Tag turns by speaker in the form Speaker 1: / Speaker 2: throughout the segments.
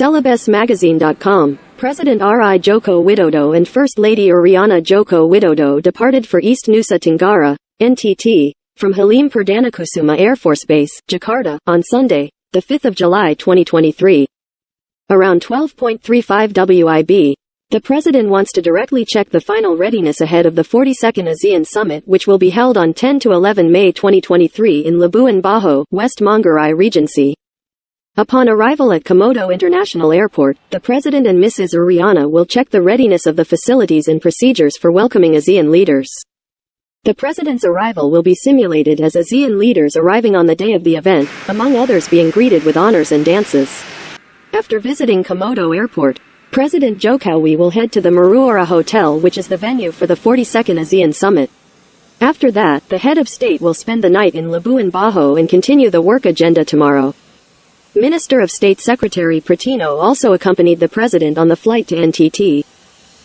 Speaker 1: CelebesMagazine.com, President R.I. Joko Widodo and First Lady Ariana Joko Widodo departed for East Nusa Tenggara, NTT, from Halim Perdanakusuma Air Force Base, Jakarta, on Sunday, the 5th of July 2023. Around 12.35 WIB, the president wants to directly check the final readiness ahead of the 42nd ASEAN Summit which will be held on 10 to 11 May 2023 in Labuan Bajo, West Manggarai Regency. Upon arrival at Komodo International Airport, the President and Mrs. Ariana will check the readiness of the facilities and procedures for welcoming ASEAN leaders. The President's arrival will be simulated as ASEAN leaders arriving on the day of the event, among others being greeted with honors and dances. After visiting Komodo Airport, President Jokowi will head to the Maruora Hotel which is the venue for the 42nd ASEAN Summit. After that, the head of state will spend the night in Labuan Bajo and continue the work agenda tomorrow. Minister of State Secretary Pratino also accompanied the president on the flight to NTT.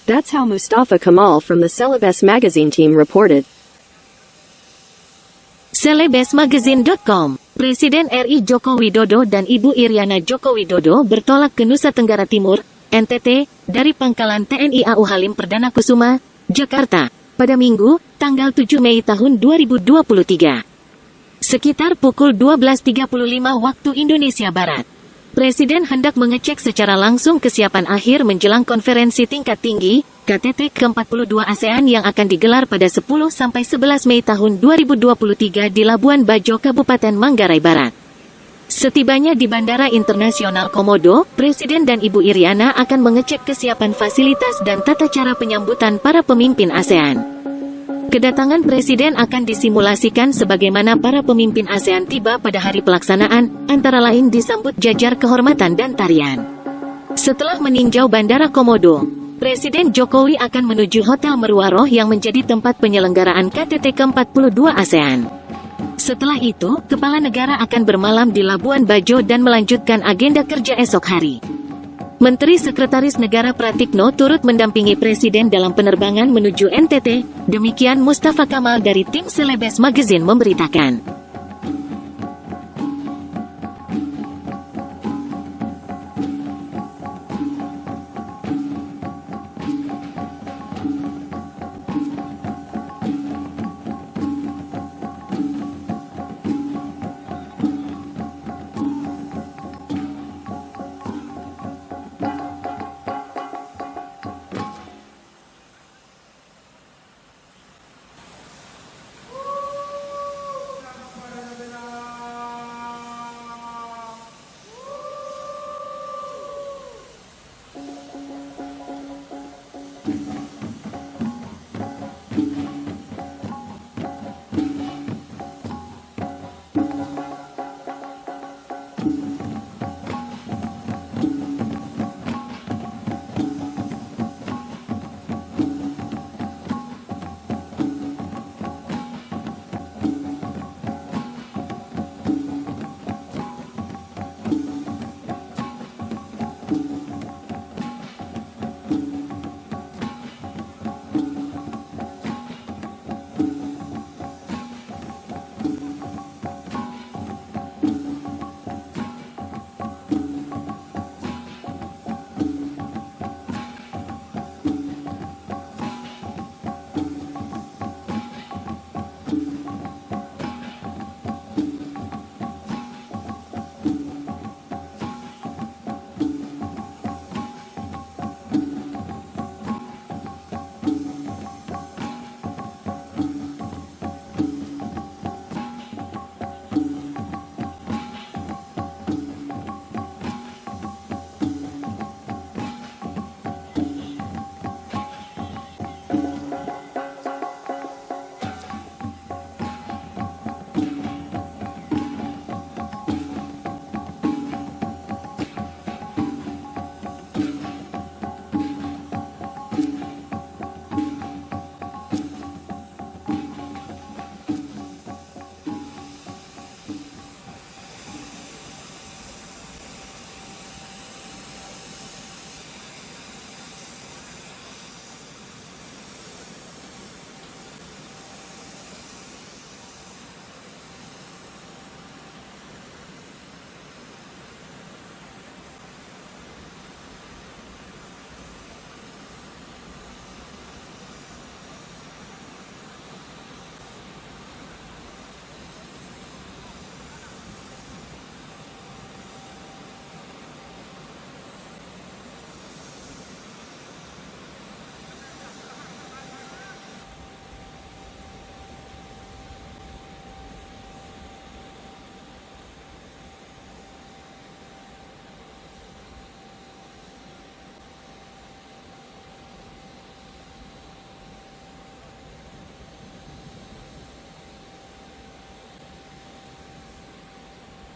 Speaker 1: That's how Mustafa Kamal from the Celebes magazine team reported.
Speaker 2: Celebesmagazine.com Presiden RI Joko Widodo dan Ibu Iriana Joko Widodo bertolak ke Nusa Tenggara Timur, NTT, dari pangkalan TNI AU Halim Perdana Kusuma, Jakarta, pada Minggu, tanggal 7 Mei tahun 2023. Sekitar pukul 12.35 waktu Indonesia Barat. Presiden hendak mengecek secara langsung kesiapan akhir menjelang konferensi tingkat tinggi, KTT ke-42 ASEAN yang akan digelar pada 10-11 Mei tahun 2023 di Labuan Bajo, Kabupaten Manggarai Barat. Setibanya di Bandara Internasional Komodo, Presiden dan Ibu Iriana akan mengecek kesiapan fasilitas dan tata cara penyambutan para pemimpin ASEAN. Kedatangan Presiden akan disimulasikan sebagaimana para pemimpin ASEAN tiba pada hari pelaksanaan, antara lain disambut jajar kehormatan dan tarian. Setelah meninjau Bandara Komodo, Presiden Jokowi akan menuju Hotel Meruaroh yang menjadi tempat penyelenggaraan KTT ke-42 ASEAN. Setelah itu, Kepala Negara akan bermalam di Labuan Bajo dan melanjutkan agenda kerja esok hari. Menteri Sekretaris Negara Pratikno turut mendampingi Presiden dalam penerbangan menuju NTT, demikian Mustafa Kamal dari tim Selebes Magazine memberitakan.